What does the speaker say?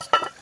you